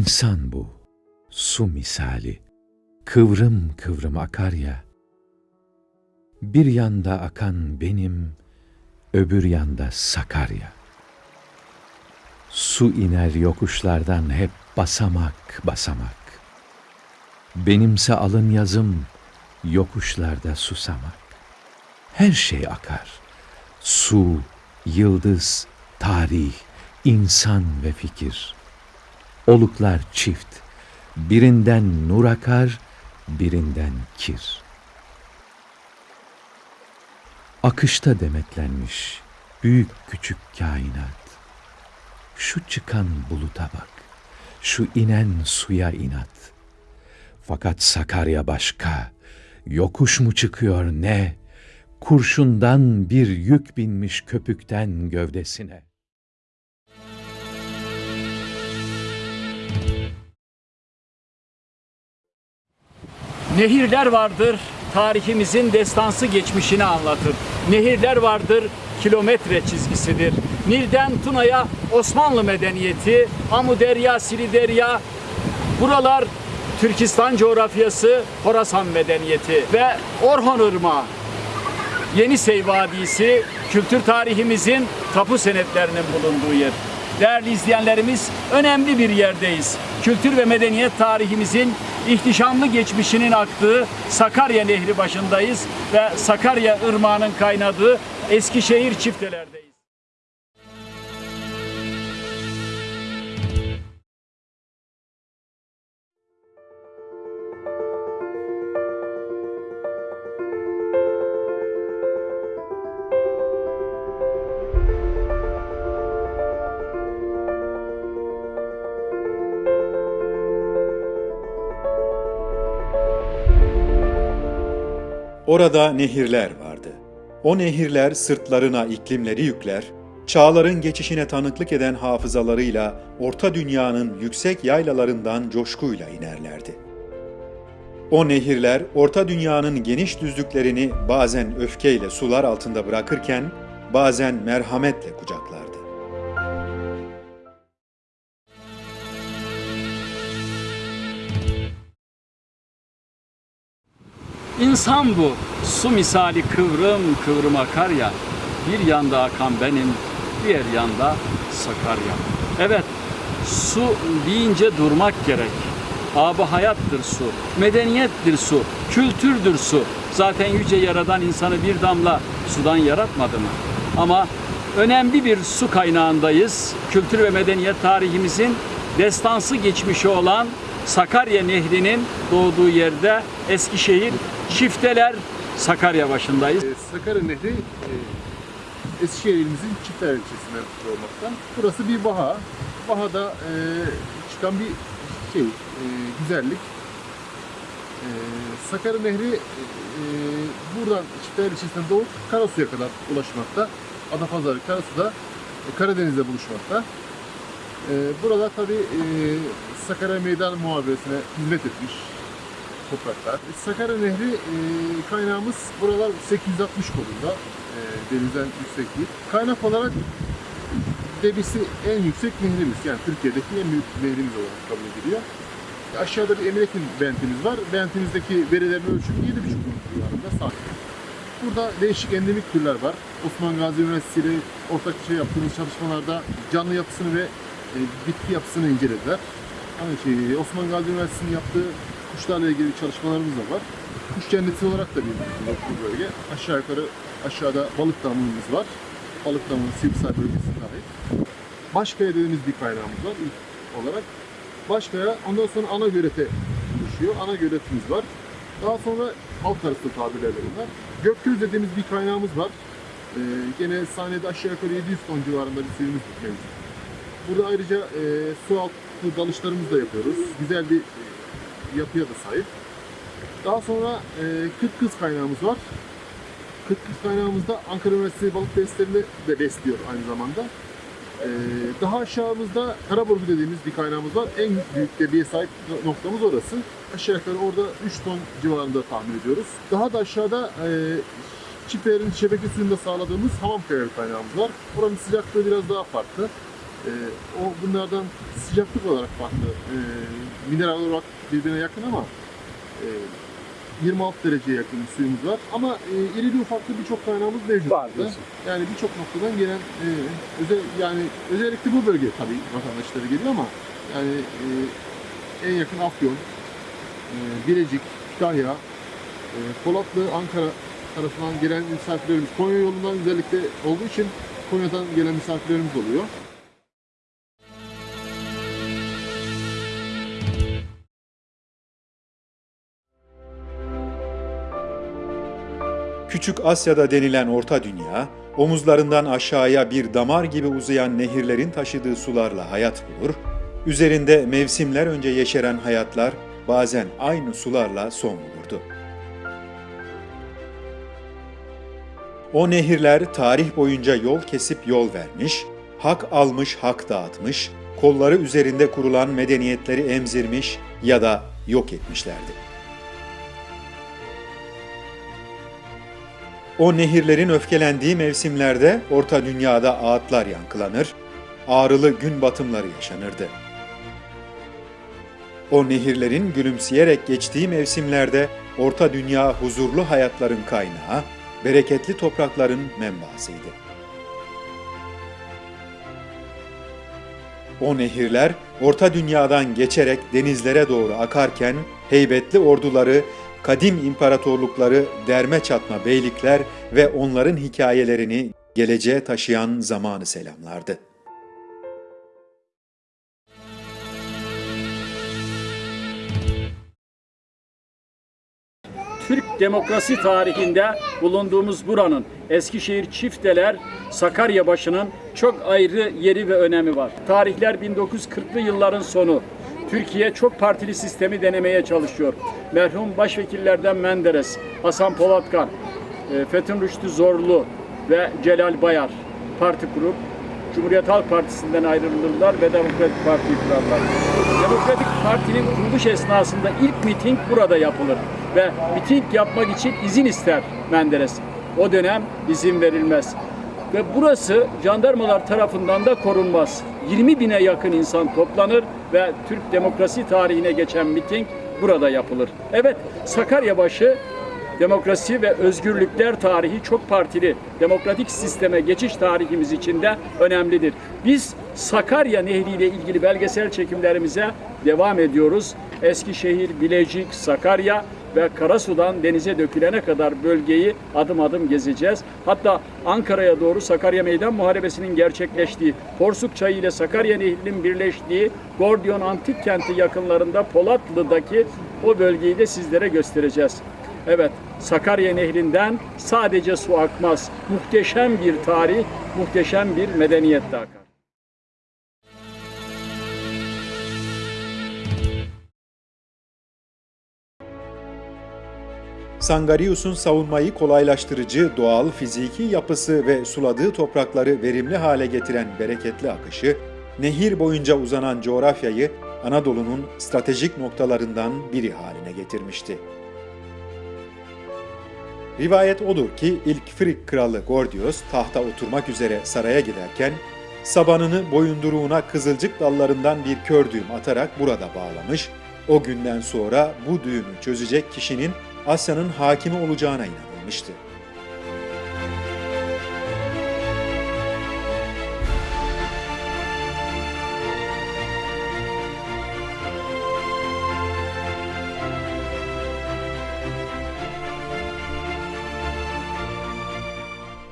İnsan bu, su misali, kıvrım kıvrım akar ya. Bir yanda akan benim, öbür yanda Sakarya. Su iner yokuşlardan hep basamak basamak. Benimse alın yazım, yokuşlarda susamak. Her şey akar. Su, yıldız, tarih, insan ve fikir. Oluklar çift. Birinden nur akar, birinden kir. Akışta demetlenmiş büyük küçük kainat. Şu çıkan buluta bak, şu inen suya inat. Fakat Sakarya başka, yokuş mu çıkıyor ne? Kurşundan bir yük binmiş köpükten gövdesine. Nehirler vardır, tarihimizin destansı geçmişini anlatır. Nehirler vardır, kilometre çizgisidir. Nil'den Tuna'ya Osmanlı medeniyeti, Amuderya, Siliderya, buralar Türkistan coğrafyası, Horasan medeniyeti ve Orhon Irmağı. Yenisey Vadisi kültür tarihimizin tapu senetlerinin bulunduğu yer. Değerli izleyenlerimiz önemli bir yerdeyiz. Kültür ve medeniyet tarihimizin ihtişamlı geçmişinin aktığı Sakarya Nehri başındayız ve Sakarya Irmağı'nın kaynadığı Eskişehir çiftelerdeyiz. Orada nehirler vardı. O nehirler sırtlarına iklimleri yükler, çağların geçişine tanıklık eden hafızalarıyla orta dünyanın yüksek yaylalarından coşkuyla inerlerdi. O nehirler orta dünyanın geniş düzlüklerini bazen öfkeyle sular altında bırakırken bazen merhametle kucaklardı. İnsan bu, su misali kıvrım kıvrım akar ya, bir yanda akan benim, diğer yanda Sakarya. Evet, su deyince durmak gerek. Abı hayattır su, medeniyettir su, kültürdür su. Zaten yüce yaradan insanı bir damla sudan yaratmadı mı? Ama önemli bir su kaynağındayız. Kültür ve medeniyet tarihimizin destansı geçmişi olan Sakarya Nehri'nin doğduğu yerde Eskişehir Çifteler Sakarya başındayız. Ee, Sakarya Nehri e, Eskişehir ilimizin Çifter ilçesinde olmakta. Burası bir baha. Bahada e, çıkan bir şey, e, güzellik. E, Sakarya Nehri e, buradan Çifter ilçesinden doğup Karasu'ya kadar ulaşmakta. Adapazarı, Karasu'da e, Karadeniz'de buluşmakta. E, burada tabi e, Sakarya Meydan Muhaberesine hizmet etmiş topraklar. Sakarya Nehri e, kaynağımız buralar 860 kolunda e, denizden yüksek değil. Kaynak olarak debisi en yüksek nehrimiz. Yani Türkiye'deki en büyük nehrimiz olarak kabul ediliyor. Aşağıda bir Emirekin bentimiz var. Bentimizdeki verilerin ölçümü 7,5 metre civarında. Burada değişik endemik türler var. Osman Gazi Üniversitesi ile ortakça yaptığımız çalışmalarda canlı yapısını ve e, bitki yapısını incelediler. Aynı şey, Osman Gazi Üniversitesi'nin yaptığı kuşlarla ilgili çalışmalarımız da var. Kuş cenneti olarak da bir bu bölge. Aşağı yukarı aşağıda balık damlımız var. Balık damlının Sivrisay bölgesine ait. Başkaya dediğimiz bir kaynağımız var ilk olarak. Başkaya ondan sonra ana gölete düşüyor. Ana göletimiz var. Daha sonra halk arası tabirlerle bunlar. Gökgöz dediğimiz bir kaynağımız var. Ee, gene sahnede aşağı yukarı 700 ton civarında bir suyumuz mevcut. Burada ayrıca e, su altı dalışlarımızı da yapıyoruz. Güzel bir yapıya da sahip. Daha sonra e, Kırk Kız kaynağımız var. Kırk Kız kaynağımızda Ankara Üniversitesi balık testlerini de besliyor aynı zamanda. E, daha aşağımızda Karaburgu dediğimiz bir kaynağımız var. En büyük debiye sahip noktamız orası. Aşağı yukarı orada 3 ton civarında tahmin ediyoruz. Daha da aşağıda e, çiftlerin şebeke suyunda sağladığımız Hamamkaya bir kaynağımız var. Oranın sıcaklığı biraz daha farklı. E, o bunlardan sıcaklık olarak farklı. E, mineral olarak birbirine yakın ama e, 26 dereceye yakın suyumuz var. Ama e, irili ufaklı birçok kaynağımız mevcut. Var burada. Yani birçok noktadan gelen e, özel yani özellikle bu bölge tabii vatandaşları geliyor ama yani e, en yakın Afyon, e, Bilecik, Kütahya, e, Polatlı, Ankara tarafından gelen misafirlerimiz Konya yolundan özellikle olduğu için Konya'dan gelen misafirlerimiz oluyor. Küçük Asya'da denilen Orta Dünya, omuzlarından aşağıya bir damar gibi uzayan nehirlerin taşıdığı sularla hayat bulur, üzerinde mevsimler önce yeşeren hayatlar bazen aynı sularla son bulurdu. O nehirler tarih boyunca yol kesip yol vermiş, hak almış hak dağıtmış, kolları üzerinde kurulan medeniyetleri emzirmiş ya da yok etmişlerdi. O nehirlerin öfkelendiği mevsimlerde Orta Dünya'da ağıtlar yankılanır, ağrılı gün batımları yaşanırdı. O nehirlerin gülümseyerek geçtiği mevsimlerde Orta Dünya huzurlu hayatların kaynağı, bereketli toprakların menbaasıydı. O nehirler Orta Dünya'dan geçerek denizlere doğru akarken heybetli orduları, kadim imparatorlukları, derme çatma beylikler ve onların hikayelerini geleceğe taşıyan zamanı selamlardı. Türk demokrasi tarihinde bulunduğumuz buranın Eskişehir Çifteler Sakarya başının çok ayrı yeri ve önemi var. Tarihler 1940'lı yılların sonu. Türkiye çok partili sistemi denemeye çalışıyor. Merhum başvekillerden Menderes, Hasan Polatkan, e, Fethun Rüştü Zorlu ve Celal Bayar parti kurup Cumhuriyet Halk Partisi'nden ayrılırlar ve Demokratik Parti'yi kurarlar. Demokratik Parti'nin kuruluş esnasında ilk miting burada yapılır ve miting yapmak için izin ister Menderes. O dönem izin verilmez. Ve burası jandarmalar tarafından da korunmaz. 20 bine yakın insan toplanır ve Türk demokrasi tarihine geçen miting burada yapılır. Evet, Sakaryabaşı demokrasi ve özgürlükler tarihi çok partili demokratik sisteme geçiş tarihimiz için de önemlidir. Biz Sakarya Nehri ile ilgili belgesel çekimlerimize devam ediyoruz. Eskişehir, Bilecik, Sakarya ve Karasu'dan denize dökülene kadar bölgeyi adım adım gezeceğiz. Hatta Ankara'ya doğru Sakarya Meydan Muharebesi'nin gerçekleştiği, Porsuk Çayı ile Sakarya Nehri'nin birleştiği Gordiyon Antik Kenti yakınlarında Polatlı'daki o bölgeyi de sizlere göstereceğiz. Evet, Sakarya Nehri'nden sadece su akmaz. Muhteşem bir tarih, muhteşem bir medeniyet de akar. Sangarius'un savunmayı kolaylaştırıcı doğal fiziki yapısı ve suladığı toprakları verimli hale getiren bereketli akışı, nehir boyunca uzanan coğrafyayı Anadolu'nun stratejik noktalarından biri haline getirmişti. Rivayet odur ki ilk Frig kralı Gordios tahta oturmak üzere saraya giderken sabanını boyunduruğuna kızılcık dallarından bir kör düğüm atarak burada bağlamış, o günden sonra bu düğümü çözecek kişinin Asya'nın hakimi olacağına inanılmıştı.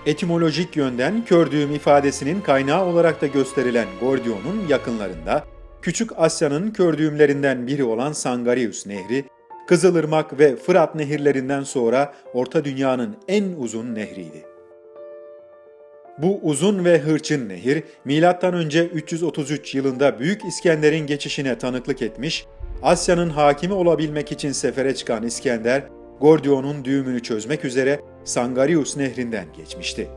Etimolojik yönden kördüğüm ifadesinin kaynağı olarak da gösterilen Gordion'un yakınlarında Küçük Asya'nın kördüğümlerinden biri olan Sangarius Nehri, Kızılırmak ve Fırat nehirlerinden sonra Orta Dünya'nın en uzun nehriydi. Bu uzun ve hırçın nehir, M.Ö. 333 yılında Büyük İskender'in geçişine tanıklık etmiş, Asya'nın hakimi olabilmek için sefere çıkan İskender, Gordion'un düğümünü çözmek üzere Sangarius nehrinden geçmişti.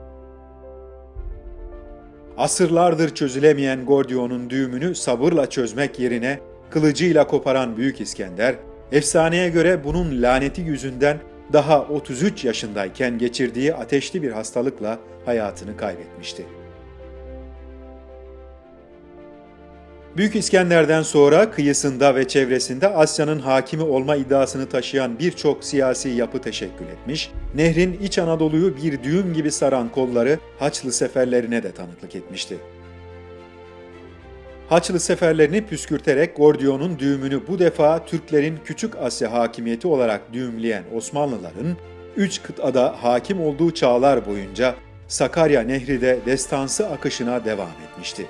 Asırlardır çözülemeyen Gordion'un düğümünü sabırla çözmek yerine kılıcıyla koparan Büyük İskender, efsaneye göre bunun laneti yüzünden daha 33 yaşındayken geçirdiği ateşli bir hastalıkla hayatını kaybetmişti. Büyük İskender'den sonra kıyısında ve çevresinde Asya'nın hakimi olma iddiasını taşıyan birçok siyasi yapı teşekkül etmiş, nehrin İç Anadolu'yu bir düğüm gibi saran kolları Haçlı seferlerine de tanıklık etmişti. Haçlı seferlerini püskürterek Gordion'un düğümünü bu defa Türklerin Küçük Asya hakimiyeti olarak düğümleyen Osmanlıların, üç kıtada hakim olduğu çağlar boyunca Sakarya Nehri de destansı akışına devam etmişti.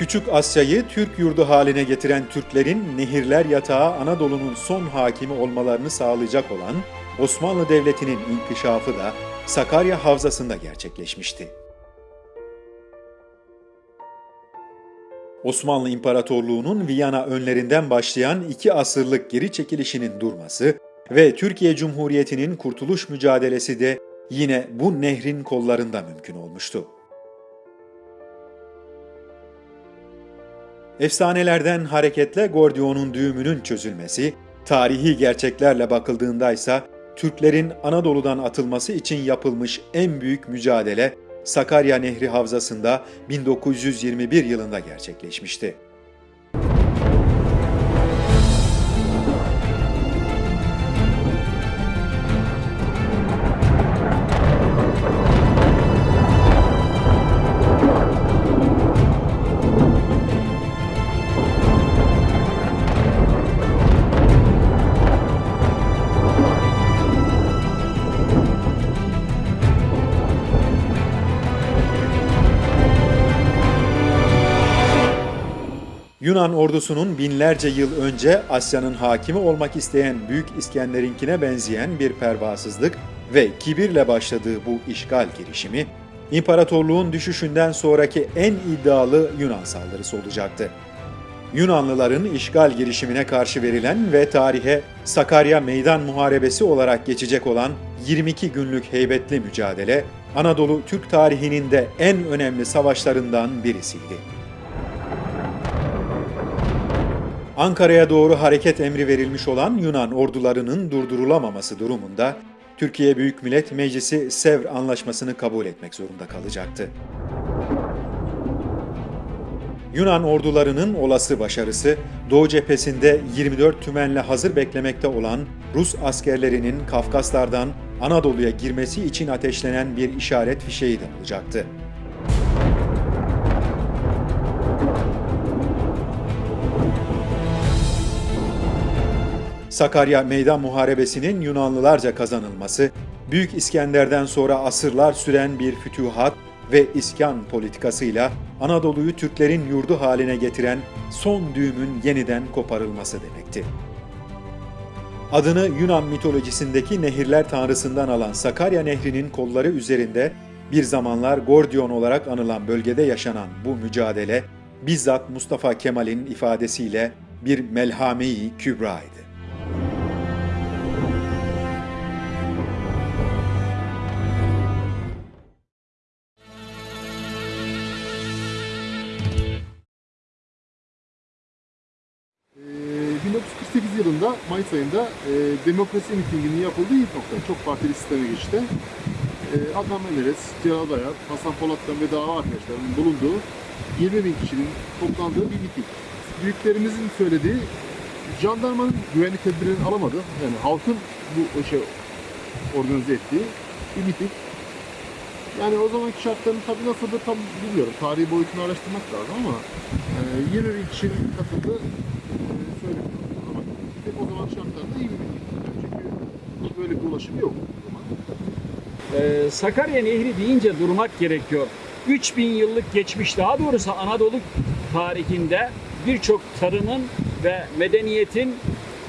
Küçük Asya'yı Türk yurdu haline getiren Türklerin nehirler yatağı Anadolu'nun son hakimi olmalarını sağlayacak olan Osmanlı Devleti'nin inkişafı da Sakarya Havzası'nda gerçekleşmişti. Osmanlı İmparatorluğu'nun Viyana önlerinden başlayan iki asırlık geri çekilişinin durması ve Türkiye Cumhuriyeti'nin kurtuluş mücadelesi de yine bu nehrin kollarında mümkün olmuştu. Efsanelerden hareketle Gordion'un düğümünün çözülmesi, tarihi gerçeklerle bakıldığında ise Türklerin Anadolu'dan atılması için yapılmış en büyük mücadele Sakarya Nehri Havzası'nda 1921 yılında gerçekleşmişti. Yunan ordusunun binlerce yıl önce Asya'nın hakimi olmak isteyen Büyük İskender'inkine benzeyen bir pervasızlık ve kibirle başladığı bu işgal girişimi, imparatorluğun düşüşünden sonraki en iddialı Yunan saldırısı olacaktı. Yunanlıların işgal girişimine karşı verilen ve tarihe Sakarya Meydan Muharebesi olarak geçecek olan 22 günlük heybetli mücadele, Anadolu Türk tarihinin de en önemli savaşlarından birisiydi. Ankara'ya doğru hareket emri verilmiş olan Yunan ordularının durdurulamaması durumunda Türkiye Büyük Millet Meclisi Sevr Anlaşması'nı kabul etmek zorunda kalacaktı. Yunan ordularının olası başarısı, Doğu cephesinde 24 tümenle hazır beklemekte olan Rus askerlerinin Kafkaslardan Anadolu'ya girmesi için ateşlenen bir işaret fişeği de olacaktı. Sakarya Meydan Muharebesi'nin Yunanlılarca kazanılması, Büyük İskender'den sonra asırlar süren bir fütühat ve iskan politikasıyla Anadolu'yu Türklerin yurdu haline getiren son düğümün yeniden koparılması demekti. Adını Yunan mitolojisindeki nehirler tanrısından alan Sakarya Nehri'nin kolları üzerinde bir zamanlar Gordion olarak anılan bölgede yaşanan bu mücadele bizzat Mustafa Kemal'in ifadesiyle bir melhame-i kübraydı. Mayıs ayında e, demokrasi mitinginin yapıldığı ilk nokta. Çok partili sisteme geçti. E, Adnan Menderes, Celal Bayar, Hasan Polat'tan ve dava arkadaşlarının bulunduğu 20 bin kişinin toplandığı bir miting. Büyüklerimizin söylediği jandarmanın güvenlik tedbirini alamadı. Yani halkın bu şey organize ettiği bir miting. Yani o zamanki şartların tabii nasıldı tam bilmiyorum. Tarihi boyutunu araştırmak lazım ama e, 20 bin kişinin katıldığı e, söyleniyor. Ama tek o zaman şartlarda iyi bir miting. Çünkü böyle bir ulaşım yok. Ee, Sakarya Nehri deyince durmak gerekiyor. 3000 yıllık geçmiş daha doğrusu Anadolu tarihinde birçok tarımın ve medeniyetin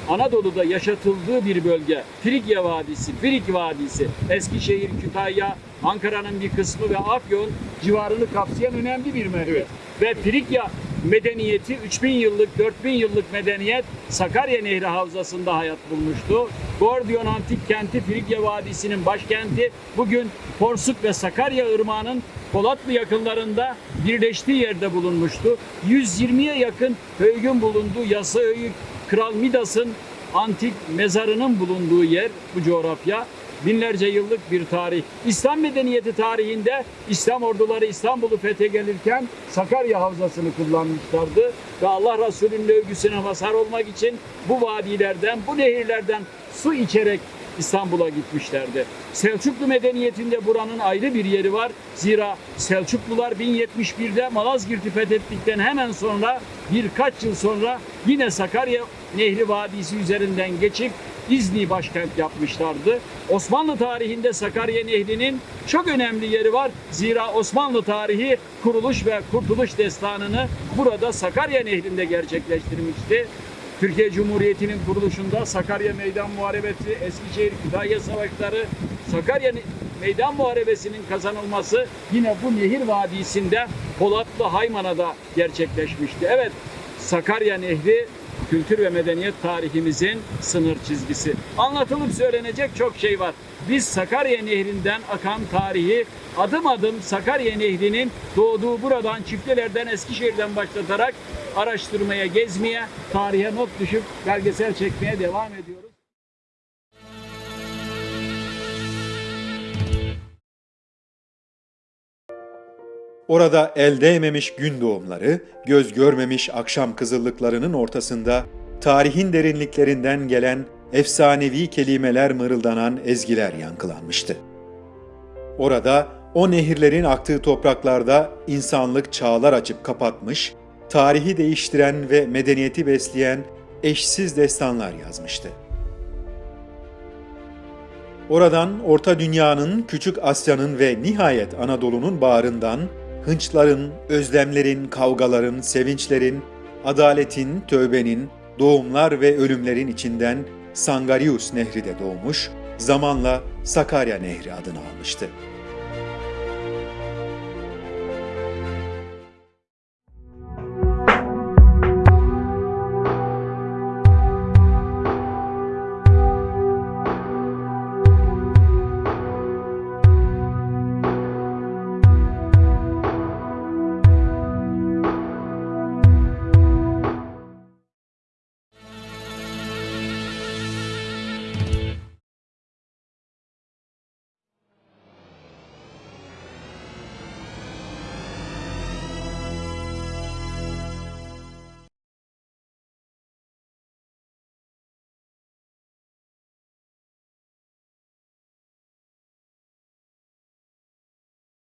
Anadolu'da yaşatıldığı bir bölge. Frigya Vadisi, Frig Vadisi, Eskişehir, Kütahya, Ankara'nın bir kısmı ve Afyon civarını kapsayan önemli bir merkez. Ve Frigya medeniyeti 3000 yıllık, 4000 yıllık medeniyet Sakarya Nehri Havzası'nda hayat bulmuştu. Gordiyon Antik Kenti Frigya Vadisi'nin başkenti bugün Porsuk ve Sakarya Irmağı'nın Polatlı yakınlarında birleştiği yerde bulunmuştu. 120'ye yakın höyükün bulunduğu Yasa Höyük, Kral Midas'ın antik mezarının bulunduğu yer bu coğrafya. Binlerce yıllık bir tarih. İslam medeniyeti tarihinde İslam orduları İstanbul'u fethe gelirken Sakarya Havzası'nı kullanmışlardı. Ve Allah Resulü'nün övgüsüne mazhar olmak için bu vadilerden, bu nehirlerden su içerek İstanbul'a gitmişlerdi. Selçuklu medeniyetinde buranın ayrı bir yeri var. Zira Selçuklular 1071'de Malazgirt'i fethettikten hemen sonra birkaç yıl sonra yine Sakarya Nehri Vadisi üzerinden geçip İzni başkent yapmışlardı. Osmanlı tarihinde Sakarya Nehri'nin çok önemli yeri var. Zira Osmanlı tarihi kuruluş ve kurtuluş destanını burada Sakarya Nehri'nde gerçekleştirmişti. Türkiye Cumhuriyeti'nin kuruluşunda Sakarya Meydan Muharebesi, Eskişehir Kütahya Savaşları, Sakarya Meydan Muharebesi'nin kazanılması yine bu nehir vadisinde Polatlı Haymana'da gerçekleşmişti. Evet, Sakarya Nehri kültür ve medeniyet tarihimizin sınır çizgisi. Anlatılıp söylenecek çok şey var. Biz Sakarya Nehri'nden akan tarihi adım adım Sakarya Nehri'nin doğduğu buradan Çifteler'den Eskişehir'den başlatarak araştırmaya, gezmeye, tarihe not düşüp belgesel çekmeye devam ediyoruz. Orada el değmemiş gün doğumları, göz görmemiş akşam kızıllıklarının ortasında tarihin derinliklerinden gelen efsanevi kelimeler mırıldanan ezgiler yankılanmıştı. Orada o nehirlerin aktığı topraklarda insanlık çağlar açıp kapatmış, tarihi değiştiren ve medeniyeti besleyen eşsiz destanlar yazmıştı. Oradan Orta Dünya'nın, Küçük Asya'nın ve nihayet Anadolu'nun bağrından hınçların, özlemlerin, kavgaların, sevinçlerin, adaletin, tövbenin, doğumlar ve ölümlerin içinden Sangarius Nehri de doğmuş, zamanla Sakarya Nehri adını almıştı.